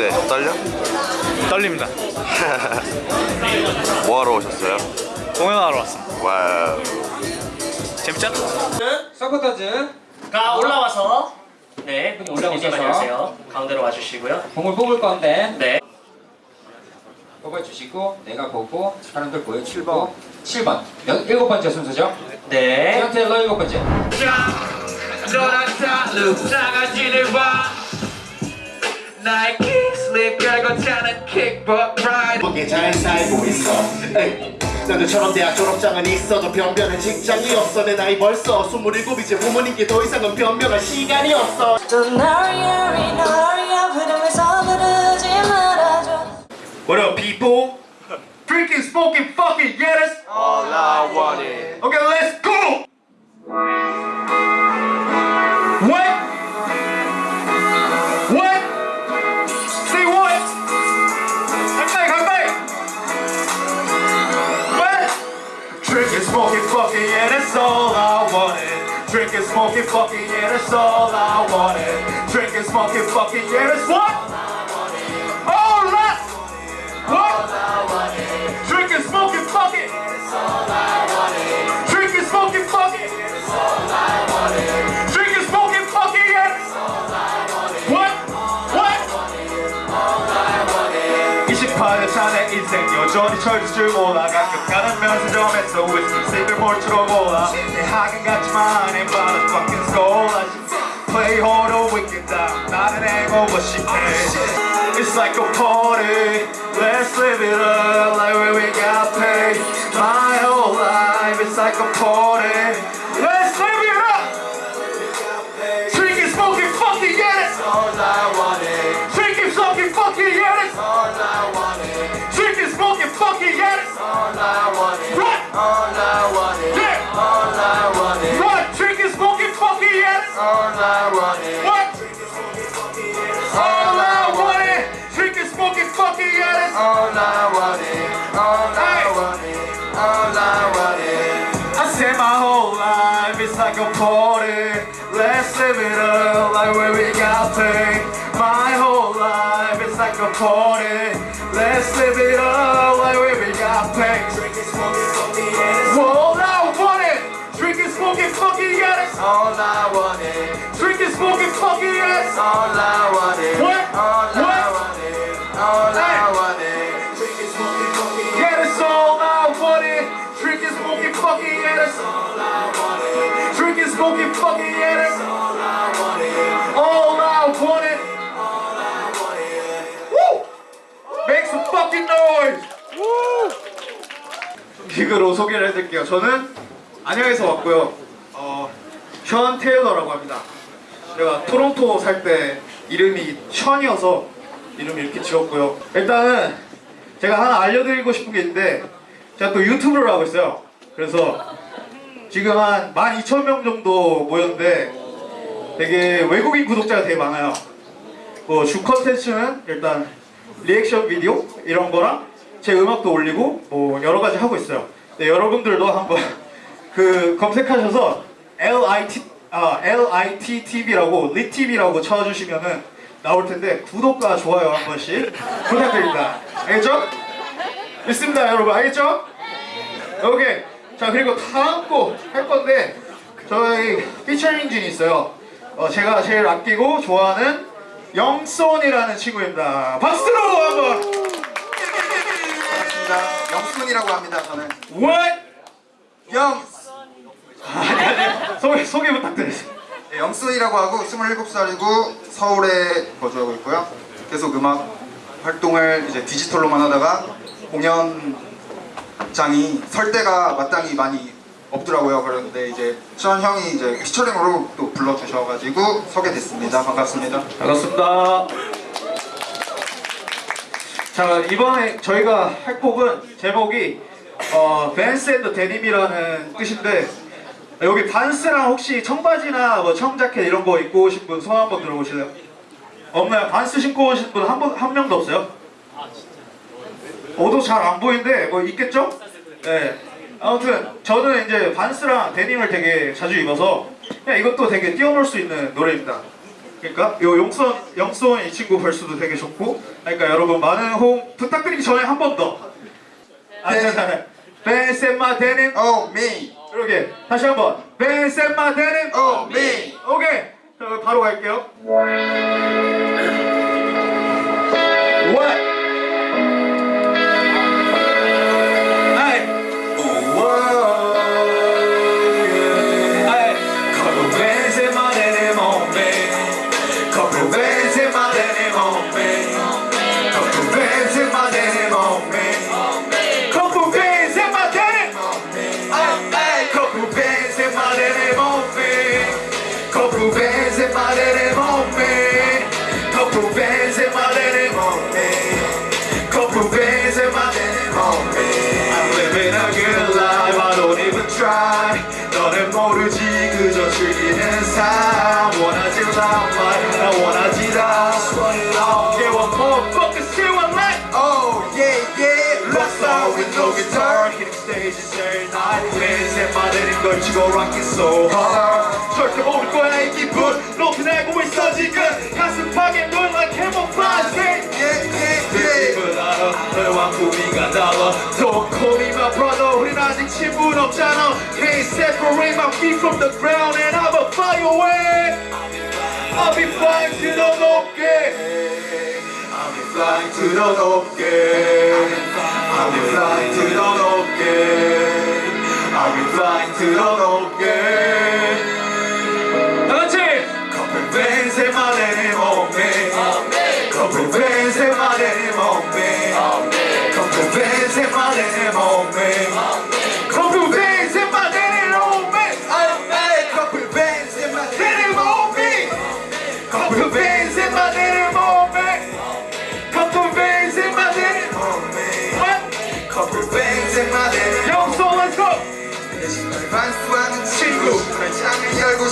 어때? 떨려? 떨립니다. 뭐하러 오셨어요? 공연하러 왔습니다. 와우 재밌죠? 서커터즈 가 올라와서 네 분이 올라오셔서. 가운데로 와주시고요 공을 뽑을 건데 네 뽑아주시고 내가 보고 사람들 보여주고 7번 7번 일곱 번째 순서죠 네. 지원 테 일러 일곱 번째 보기에 잘 살고 있어. 에이, 너들처럼 대학 졸업장은 있어도 변변한 직장이 없어. 내 나이 벌써 27이제 부모님께 더 이상은 변명할 시간이 없어. What up people? Drinking, smoking, fucking, yeah that's Drinking, smoking, fucking, yeah that's all I wanted Drinking, smoking, fucking, yeah that's what? All I what? Drinking, smoking, fucking. Drinking, smoking, fucking. Drinking, smoking, fucking. Yeah. What? What? 28년 차내 인생 여전히 철들 줄 몰라 가끔 가는 면세점에서 위스키 씹을 몰수록 몰라 내 학은 같지 만내 말은 fucking school Play hard or wicked down 나는 hangover 시해 It's like a party Let's live it up my whole life. It's like a party. Let's live it up like where we got paid. My whole life it's like a party. Let's live it up like where we got paid. Drinking, smoking, fucking, yeah all I wanted. Drinking, smoking, fucking, yeah all I wanted. Drinking, smoking, fucking, yeah all I wanted. What? Yeah that's all I wanted Woo! Make some fucking noise! 빅으로 소개를 해드릴게요. 저는 안양에서 왔고요. 어, 션 테일러라고 합니다. 제가 토론토 살 때 이름이 션이어서 이름 이렇게 지었고요. 일단은 제가 하나 알려드리고 싶은 게 있는데 제가 또 유튜브를 하고 있어요. 그래서 지금 한 12,000명 정도 모였는데 되게 외국인 구독자가 되게 많아요. 뭐 주 컨텐츠는 일단 리액션 비디오 이런 거랑 제 음악도 올리고 뭐 여러 가지 하고 있어요. 네, 여러분들도 한번 그 검색하셔서 아 LIT TV라고 리TV라고 쳐주시면은 나올 텐데 구독과 좋아요 한 번씩 부탁드립니다. 알겠죠? 있습니다, 여러분. 알겠죠? 오케이. 자 그리고 다음 곡 할 건데 저희 피처링 진이 있어요. 어, 제가 제일 아끼고 좋아하는 영손이라는 친구입니다. 박수로 한번. 반갑습니다. 영순이라고 합니다. 저는 What? 영 아니 아니 소개 소개 부탁드리겠습니다. 네, 영순이라고 하고 27살이고 서울에 거주하고 있고요. 계속 음악 활동을 이제 디지털로만 하다가 공연 장이 설 때가 마땅히 많이 없더라고요. 그런데 이제 시원 형이 이제 피처링으로 또 불러주셔가지고 서게 됐습니다. 반갑습니다. 반갑습니다. 자 이번에 저희가 할 곡은 제목이 어, Vans and denim이라는 뜻인데 여기 반스랑 혹시 청바지나 뭐 청자켓 이런 거 입고 오신 분 손 한번 들어보실래요? 없나요? 반스 신고 오신 분한번한 명도 없어요? 어도 잘 안 보이는데 뭐 있겠죠? 네. 아무튼 저는 이제 반스랑 데님을 되게 자주 입어서 그냥 이것도 되게 뛰어놀 수 있는 노래입니다. 그러니까 요 용선 영선 이 친구 벌스도 되게 좋고 그러니까 여러분 많은 호응 부탁드리기 전에 한 번 더. 아, 네. 벤센마 데님 Oh me, 이렇게 다시 한번 벤센마 데님 oh me. 오케이 자, 바로 갈게요. 모르지 그저 즐기는 삶. 원하지 말, 나 원하지 다. I don't care what motherfuckers say one night. Oh yeah yeah. Rock star with no guitar Hitting stages every night Bands 내 말에는 걸치고 rocking so hard 절대 모를 거야 이 기분 높이 날고 있어 지 친분 없잖아 Can't separate my feet from the ground And I'ma fly away I'll be flying to the 높게 I'll be flying to the 높게 I'll be flying to the 높게 I'll be flying to the 높게 다 같이 Couple bands in my denim on me Couple bands in my denim on me Couple bands in my denim on me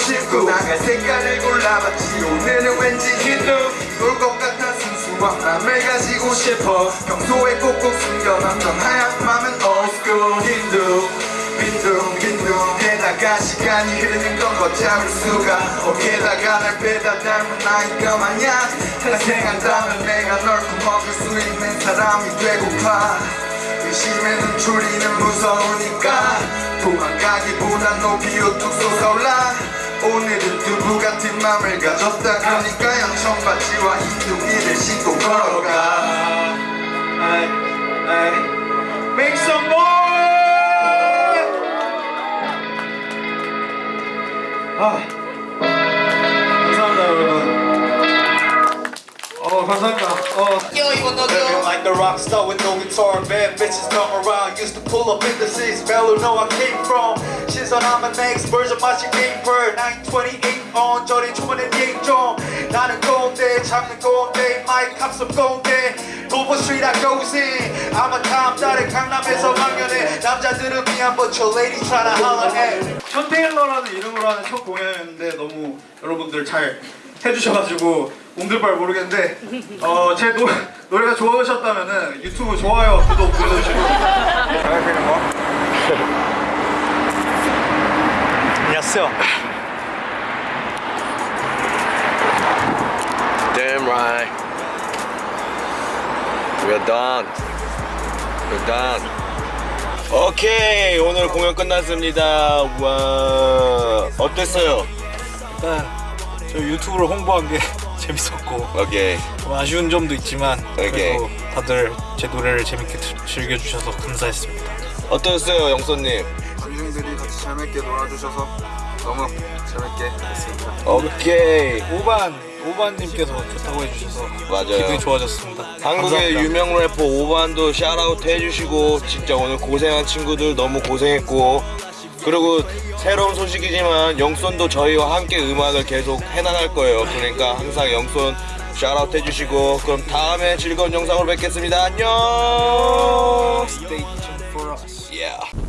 싶고 나갈 색깔을 골라봤지. 오늘은 왠지 힌두 놀것 같아 순수한 맘을 가지고 싶어. 평소에 꼭꼭 숨겨놨던 하얀 맘은 old school 힌두 빈둥 빈둥 게다가 시간이 흐르는 건 걷잡을 수가. 어게다가 날 빼다 닮은 아이가 마냥 탄생한다면 내가 널 품어줄 수 있는 사람이 되고파. 의심에는 줄이는 무서우니까 도망가기보단 높이 우뚝 솟아올라 오늘은 두부 같은 맘을 가졌다 그러니까 양천바지와 흰둥이를 신고 걸어가 Hey, hey. Make some noise! 아, 감사합니다 여러분. 어 감사합니다. 어. Living like the rock star with no guitar Bad bitches come around Used to pull up in the six Bello know I came from 신 선 I'm an next version 마치 paper 928 on 저리 주문의 예정 나는 꼰대 잡는 꼰대 마이크 합성 꼰대 도보 street I goes in. I'm a 남자를 강남에서 망연해. 남자들은 미안 but your lady tryna holler at. 션 테일러라는 이름으로 하는 첫 공연이었는데 너무 여러분들 잘 해주셔가지고 옹들발 모르겠는데 어, 제 노, 노래가 좋아하셨다면 은 유튜브 좋아요 구독 눌러주시고. 잘하시는 거? 안녕하세요. Damn right. We're done. We're done. 오케이 오늘 공연 끝났습니다. 와 어땠어요? 일단 저 유튜브를 홍보한 게 재밌었고 오케이 좀 아쉬운 점도 있지만 그래도. 다들 제 노래를 재밌게 들- 즐겨주셔서 감사했습니다. 어떠셨어요 영선님? 군중들이 같이 재밌게 놀아주셔서 너무 재밌게 했습니다 오케이 오반 오반님께서 좋다고 해주셔서 맞아요. 기분이 좋아졌습니다. 한국의 감사합니다. 유명 래퍼 오반도 샤라웃 해주시고 진짜 오늘 고생한 친구들 너무 고생했고 그리고 새로운 소식이지만 영손도 저희와 함께 음악을 계속 해나갈 거예요 그러니까 항상 영손 샤라웃 해주시고 그럼 다음에 즐거운 영상으로 뵙겠습니다 안녕 Stay tuned for us. Yeah.